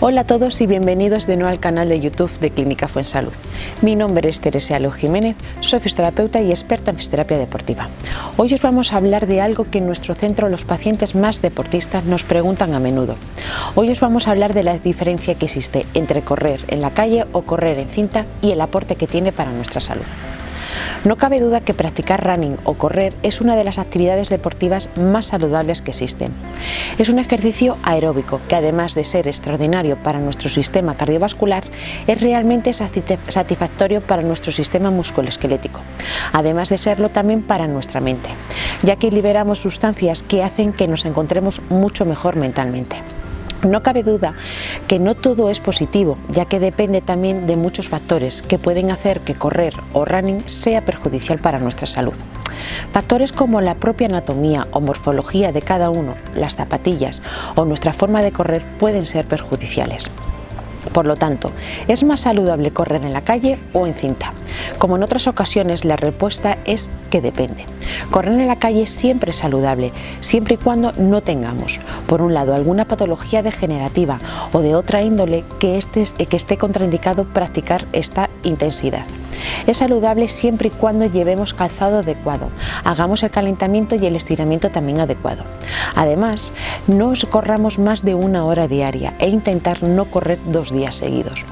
Hola a todos y bienvenidos de nuevo al canal de YouTube de Clínica Fuensalud. Mi nombre es Teresa Lo Jiménez, soy fisioterapeuta y experta en fisioterapia deportiva. Hoy os vamos a hablar de algo que en nuestro centro los pacientes más deportistas nos preguntan a menudo. Hoy os vamos a hablar de la diferencia que existe entre correr en la calle o correr en cinta y el aporte que tiene para nuestra salud. No cabe duda que practicar running o correr es una de las actividades deportivas más saludables que existen. Es un ejercicio aeróbico que además de ser extraordinario para nuestro sistema cardiovascular, es realmente satisfactorio para nuestro sistema musculoesquelético, además de serlo también para nuestra mente, ya que liberamos sustancias que hacen que nos encontremos mucho mejor mentalmente. No cabe duda que no todo es positivo, ya que depende también de muchos factores que pueden hacer que correr o running sea perjudicial para nuestra salud. Factores como la propia anatomía o morfología de cada uno, las zapatillas o nuestra forma de correr pueden ser perjudiciales. Por lo tanto, ¿es más saludable correr en la calle o en cinta? Como en otras ocasiones, la respuesta es que depende. Correr en la calle siempre es saludable, siempre y cuando no tengamos, por un lado, alguna patología degenerativa o de otra índole que, que esté contraindicado practicar esta intensidad. Es saludable siempre y cuando llevemos calzado adecuado, hagamos el calentamiento y el estiramiento también adecuado. Además, no corramos más de una hora diaria e intentar no correr dos días seguidos.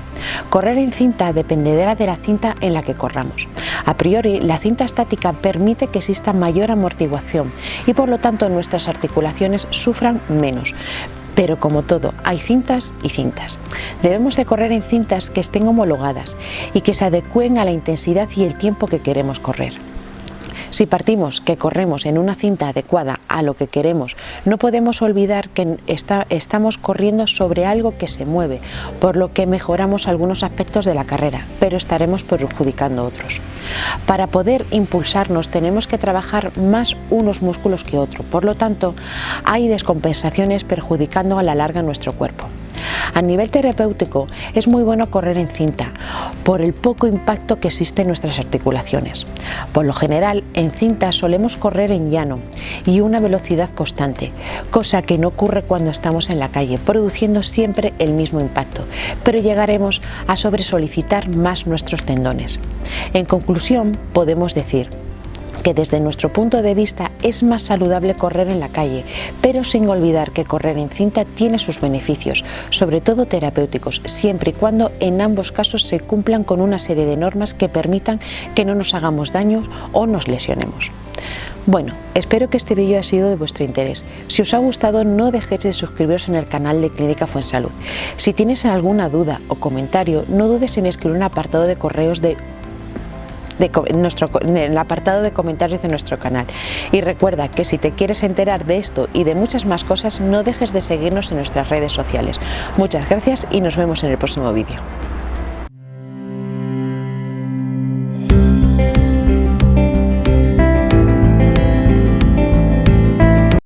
Correr en cinta dependerá de la cinta en la que corramos. A priori, la cinta estática permite que exista mayor amortiguación y por lo tanto nuestras articulaciones sufran menos, pero como todo, hay cintas y cintas. Debemos de correr en cintas que estén homologadas y que se adecúen a la intensidad y el tiempo que queremos correr. Si partimos que corremos en una cinta adecuada a lo que queremos, no podemos olvidar que estamos corriendo sobre algo que se mueve, por lo que mejoramos algunos aspectos de la carrera, pero estaremos perjudicando otros. Para poder impulsarnos tenemos que trabajar más unos músculos que otros, por lo tanto hay descompensaciones perjudicando a la larga nuestro cuerpo. A nivel terapéutico es muy bueno correr en cinta por el poco impacto que existe en nuestras articulaciones. Por lo general en cinta solemos correr en llano y una velocidad constante, cosa que no ocurre cuando estamos en la calle, produciendo siempre el mismo impacto, pero llegaremos a sobresolicitar más nuestros tendones. En conclusión podemos decir que desde nuestro punto de vista es más saludable correr en la calle, pero sin olvidar que correr en cinta tiene sus beneficios, sobre todo terapéuticos, siempre y cuando en ambos casos se cumplan con una serie de normas que permitan que no nos hagamos daño o nos lesionemos. Bueno, espero que este vídeo haya sido de vuestro interés. Si os ha gustado no dejéis de suscribiros en el canal de Clínica Fuensalud. Si tienes alguna duda o comentario, no dudes en escribir un apartado de correos de en, el apartado de comentarios de nuestro canal. Y recuerda que si te quieres enterar de esto y de muchas más cosas, no dejes de seguirnos en nuestras redes sociales. Muchas gracias y nos vemos en el próximo vídeo.